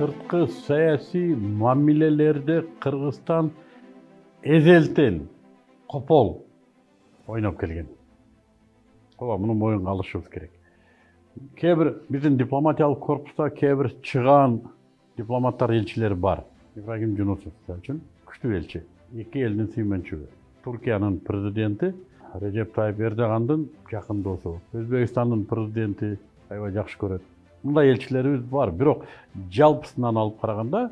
сырткы саясий мамилелерде кыргызстан эзелтен копол ойноп келген. Ооба муну моюнга алышыбыз керек. Кээ бир биздин дипломатиялык корпуста кээ бир чыгаан дипломаттар элчилер бар. Ибрагим жунусов мисалы үчүн күчтүү элчи эки элдин сүймөнчүгү туркиянын президенти режеп тайып эрдогандын жакын досу өзбекстандын президенти аябай жакшы көрөт мындай элчилерибиз бар бирок жалпысынан алып караганда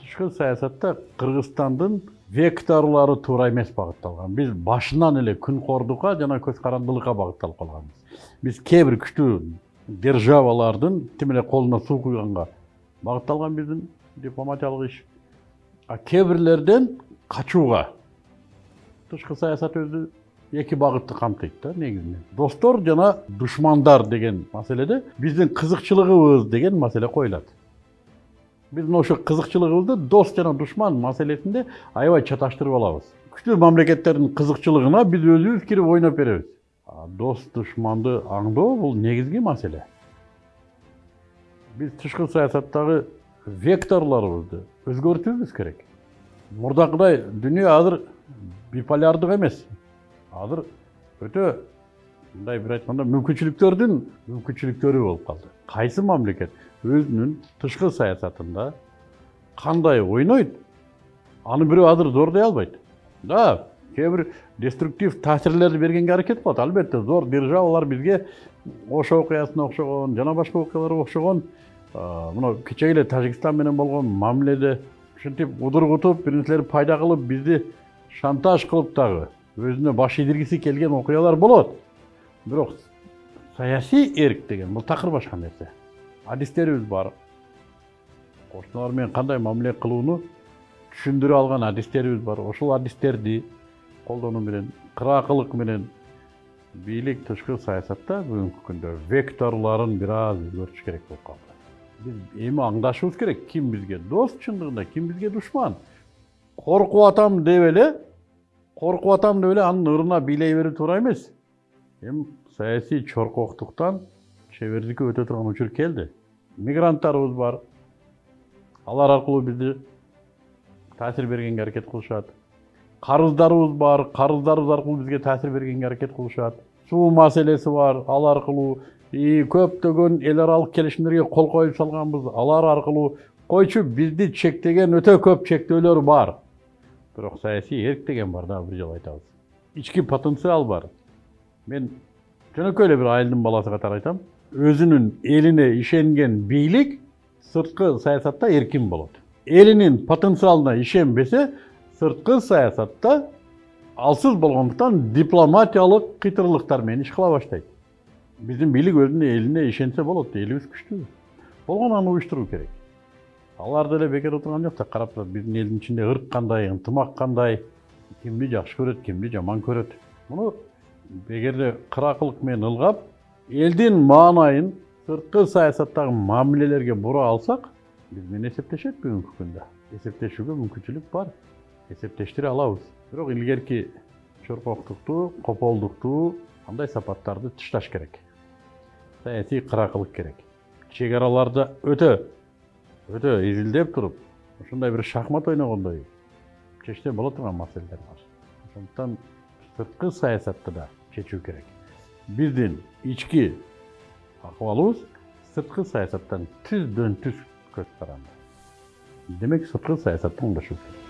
тышкы саясатта кыргызстандын векторлору туура эмес багытталган биз башынан эле күнкордукка жана көз карандылыкка багытталып калганбыз биз кээ бир күчтүү державалардын тим эле колуна суу куйганга багытталган биздин дипломатиялык иш а кээ бирлерден качууга тышкы саясат өзү эки багытты камтыйт да негизинен достор жана душмандар деген маселеде биздин кызыкчылыгыбыз деген маселе коюлат биз ошо кызыкчылыгыбызды дос жана душман маселесинде аябай чаташтырып алабыз күчтүү мамлекеттердин кызыкчылыгына биз өзүбүз кирип ойноп беребиз дос душманды аңдоо бул негизги маселе биз тышкы саясаттагы векторлорубузду өзгөртүүбүз керек мурдакыдай дүйнө азыр биполярдык эмес азыр өтө мындай бир айтканда мүмкүнчүлүктөрдүн мүмкүнчүлүктөрү болуп калды кайсы мамлекет өзүнүн тышкы саясатында кандай ойнойт аны бирөө азыр зордой албайт да кээ бир деструктив таасирлерди бергенге аракет кылат албетте зор державалар бизге ошо окуясына окшогон жана башка окуяларга окшогон мына кечеги эле тажикстан менен болгон мамиледе ушинтип удургутуп бир нерселерди пайда кылып бизди шантаж кылып дагы өзүнө баш ийдиргиси келген окуялар болот. Бирок саясий эрк деген бул такыр башка нерсе адистерибиз бар. Кошуналар менен кандай мамиле кылууну түшүндүрө алган адистерибиз бар. Ошол адистерди колдонуу менен кыраакылык менен бийлик тышкы саясатта бүгүнкү күндө векторлорун бир аз өзгөртүш керек болуп калды биз эми аңдашыбыз керек. Ким бизге дос чындыгында ким бизге душман коркуп атам деп эле коркуп атам деп эле анын ырына бийлей берүү туура эмес эми саясий чоркоктуктан чебердикке өтө турган учур келди мигранттарыбыз бар. Алар аркылуу бизди таасир бергенге аракет кылышат карыздарыбыз бар. Карыздарыбыз аркылуу бизге таасир бергенге аракет кылышат суу маселеси бар. Ал аркылуу көптөгөн эл аралык келишимдерге кол коюп салганбыз алар аркылуу койчу бизди чектеген өтө көп чектөөлөр бар. Бирок саясий эрк деген бар дагы бир жолу айтабыз ички потенциал бар. Мен жөнөкөй эле бир айылдын баласы катары айтам. Өзүнүн элине ишенген бийлик сырткы саясатта эркин болот элинин потенциалына ишенбесе сырткы саясатта алсыз болгондуктан дипломатиялык кыйтырлыктар менен иш кыла баштайт биздин бийлик өзүнүн элине ишенсе болот элибиз күчтүү болгону аны уюштуруу керек. Алар деле бекер отурган жок да карап турат. Биздин элдин ичинде ырк кандай ынтымак кандай кимди жакшы көрөт кимди жаман көрөт. Муну эгерде кыраакылык менен ылгап элдин маанайын сырткы саясаттагы мамилелерге бура алсак биз менен эсептешет бүгүнкү күндө. Эсептешүүгө мүмкүнчүлүк бар. Эсептештире алабыз. Бирок илгерки чоркоктукту кополдукту андай сапаттарды тышташ керек? Саясий кыраакылык керек. Чек араларды өтө. Өтө изилдеп туруп ушундай бир шахмат ойногондой чечсе боло турган маселелер бар. Ошондуктан сырткы саясатты да чечүү керек. Биздин ички акыбалыбыз сырткы саясаттан түздөн түз көз каранды демек сырткы саясатты оңдошубуз керек